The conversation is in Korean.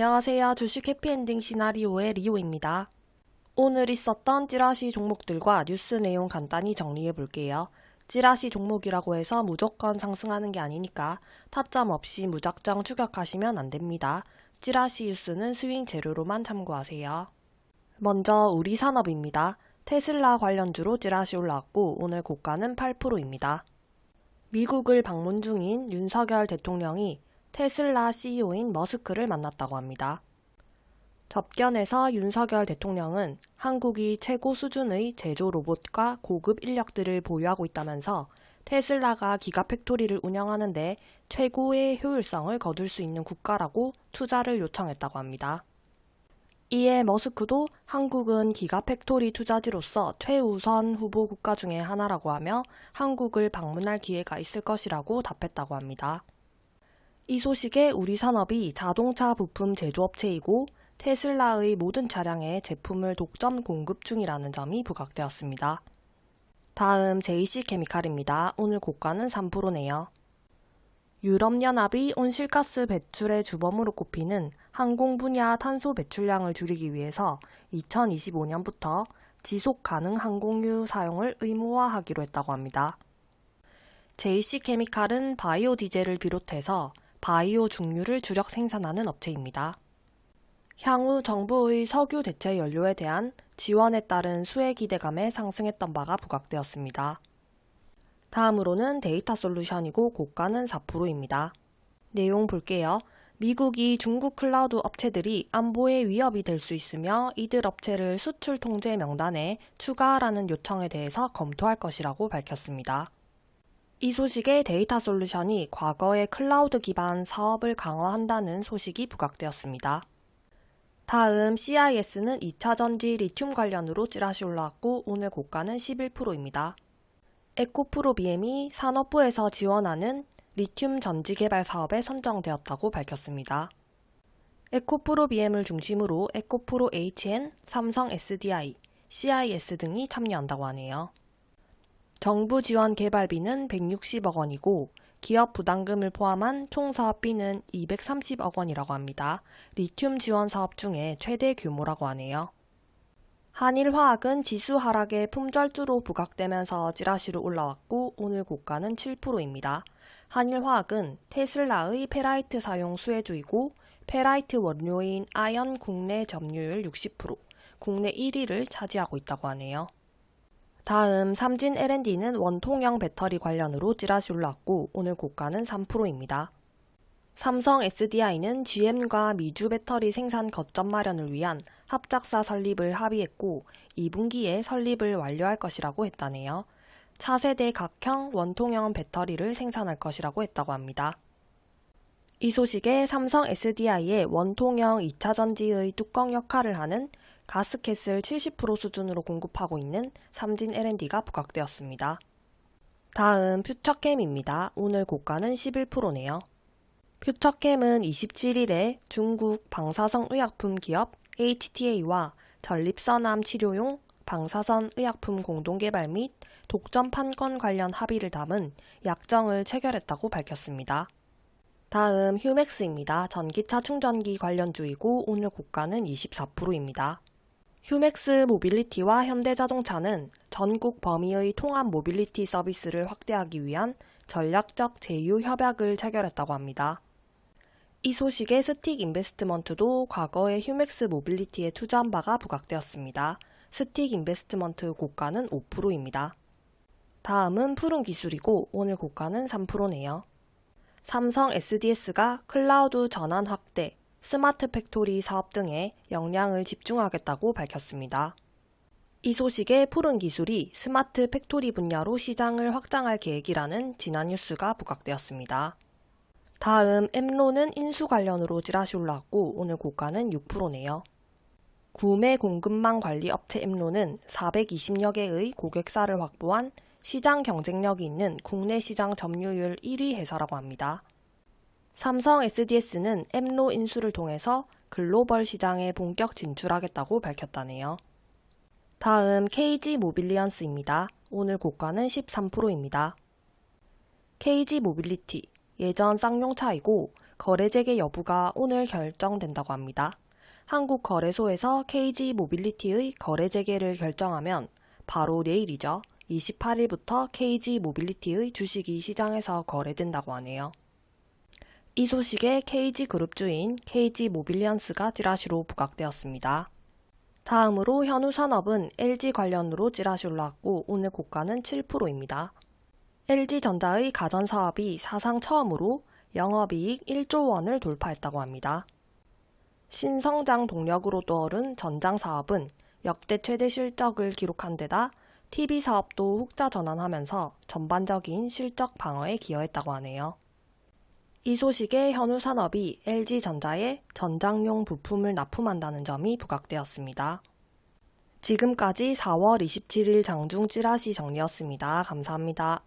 안녕하세요. 주식 해피엔딩 시나리오의 리오입니다. 오늘 있었던 찌라시 종목들과 뉴스 내용 간단히 정리해 볼게요. 찌라시 종목이라고 해서 무조건 상승하는 게 아니니까 타점 없이 무작정 추격하시면 안 됩니다. 찌라시 뉴스는 스윙 재료로만 참고하세요. 먼저 우리 산업입니다. 테슬라 관련주로 찌라시 올라왔고 오늘 고가는 8%입니다. 미국을 방문 중인 윤석열 대통령이 테슬라 CEO인 머스크를 만났다고 합니다. 접견에서 윤석열 대통령은 한국이 최고 수준의 제조 로봇과 고급 인력들을 보유하고 있다면서 테슬라가 giga factory를 운영하는데 최고의 효율성을 거둘 수 있는 국가라고 투자를 요청했다고 합니다. 이에 머스크도 한국은 giga factory 투자지로서 최우선 후보 국가 중의 하나라고 하며 한국을 방문할 기회가 있을 것이라고 답했다고 합니다. 이 소식에 우리 산업이 자동차 부품 제조업체이고 테슬라의 모든 차량에 제품을 독점 공급 중이라는 점이 부각되었습니다. 다음 JC케미칼입니다. 오늘 고가는 3%네요. 유럽연합이 온실가스 배출의 주범으로 꼽히는 항공 분야 탄소 배출량을 줄이기 위해서 2025년부터 지속 가능 항공유 사용을 의무화하기로 했다고 합니다. JC케미칼은 바이오 디젤을 비롯해서 바이오 중유를 주력 생산하는 업체입니다. 향후 정부의 석유 대체 연료에 대한 지원에 따른 수혜 기대감에 상승했던 바가 부각되었습니다. 다음으로는 데이터 솔루션이고 고가는 4%입니다. 내용 볼게요. 미국이 중국 클라우드 업체들이 안보에 위협이 될 수 있으며 이들 업체를 수출 통제 명단에 추가하라는 요청에 대해서 검토할 것이라고 밝혔습니다. 이 소식에 데이터 솔루션이 과거에 클라우드 기반 사업을 강화한다는 소식이 부각되었습니다. 다음 CIS는 2차 전지 리튬 관련으로 찌라시 올라왔고 오늘 고가는 11%입니다. 에코프로 BM이 산업부에서 지원하는 리튬 전지 개발 사업에 선정되었다고 밝혔습니다. 에코프로 BM을 중심으로 에코프로 HN, 삼성 SDI, CIS 등이 참여한다고 하네요. 정부 지원 개발비는 160억 원이고 기업 부담금을 포함한 총 사업비는 230억 원이라고 합니다. 리튬 지원 사업 중에 최대 규모라고 하네요. 한일화학은 지수 하락에 품절주로 부각되면서 찌라시로 올라왔고 오늘 고가는 7%입니다. 한일화학은 테슬라의 페라이트 사용 수혜주이고 페라이트 원료인 아연 국내 점유율 60%, 국내 1위를 차지하고 있다고 하네요. 다음 삼진 L&D는 원통형 배터리 관련으로 찌라시 올랐고 오늘 고가는 3%입니다. 삼성 SDI는 GM과 미주 배터리 생산 거점 마련을 위한 합작사 설립을 합의했고 2분기에 설립을 완료할 것이라고 했다네요. 차세대 각형 원통형 배터리를 생산할 것이라고 했다고 합니다. 이 소식에 삼성 SDI의 원통형 2차전지의 뚜껑 역할을 하는 가스켓을 70% 수준으로 공급하고 있는 삼진 L&D가 부각되었습니다. 다음 퓨처캠입니다. 오늘 고가는 11%네요. 퓨처캠은 27일에 중국 방사성 의약품 기업 HTA와 전립선암 치료용 방사선 의약품 공동개발 및 독점 판권 관련 합의를 담은 약정을 체결했다고 밝혔습니다. 다음 휴맥스입니다. 전기차 충전기 관련주이고 오늘 고가는 24%입니다. 휴맥스 모빌리티와 현대자동차는 전국 범위의 통합 모빌리티 서비스를 확대하기 위한 전략적 제휴 협약을 체결했다고 합니다. 이 소식에 스틱 인베스트먼트도 과거에 휴맥스 모빌리티에 투자한 바가 부각되었습니다. 스틱 인베스트먼트 고가는 5%입니다. 다음은 푸른 기술이고 오늘 고가는 3%네요. 삼성 SDS가 클라우드 전환 확대, smart factory 사업 등에 역량을 집중하겠다고 밝혔습니다. 이 소식에 푸른 기술이 smart factory 분야로 시장을 확장할 계획이라는 지난 뉴스가 부각되었습니다. 다음 엠로는 인수 관련으로 찌라시 올라왔고 오늘 고가는 6%네요. 구매 공급망 관리 업체 엠로는 420여 개의 고객사를 확보한 시장 경쟁력이 있는 국내 시장 점유율 1위 회사라고 합니다. 삼성 SDS는 엠로 인수를 통해서 글로벌 시장에 본격 진출하겠다고 밝혔다네요. 다음 KG 모빌리언스입니다. 오늘 고가는 13%입니다. KG 모빌리티, 예전 쌍용차이고 거래 재개 여부가 오늘 결정된다고 합니다. 한국거래소에서 KG 모빌리티의 거래 재개를 결정하면 바로 내일이죠. 28일부터 KG 모빌리티의 주식이 시장에서 거래된다고 하네요. 이 소식에 KG 그룹 주인 KG 모빌리언스가 찌라시로 부각되었습니다. 다음으로 현우산업은 LG 관련으로 찌라시 올라왔고 오늘 고가는 7%입니다. LG전자의 가전사업이 사상 처음으로 영업이익 1조 원을 돌파했다고 합니다. 신성장 동력으로 떠오른 전장사업은 역대 최대 실적을 기록한 데다 TV 사업도 흑자 전환하면서 전반적인 실적 방어에 기여했다고 하네요. 이 소식에 현우 산업이 LG전자에 전장용 부품을 납품한다는 점이 부각되었습니다. 지금까지 4월 27일 장중 찌라시 정리였습니다. 감사합니다.